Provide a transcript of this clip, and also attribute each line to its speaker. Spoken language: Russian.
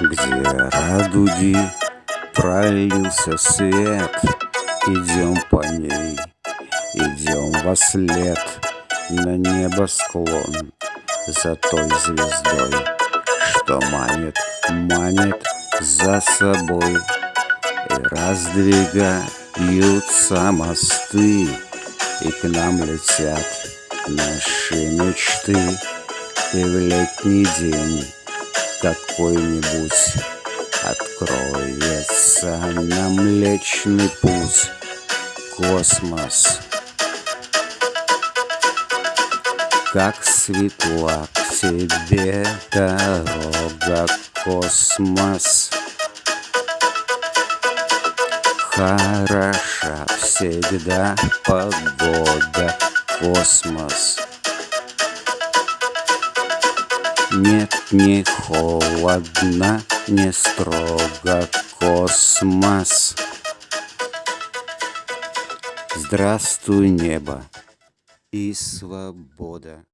Speaker 1: Где радуги пролился свет. Идем по ней, идем во след На небосклон за той звездой Что манит, манит за собой. И раздвигаются мосты И к нам летят наши мечты. И в летний день какой-нибудь Откроется нам Млечный Путь Космос. Как светла к тебе дорога Космос. Хороша всегда погода Космос Нет, не холодно, не строго космос Здравствуй, небо и свобода.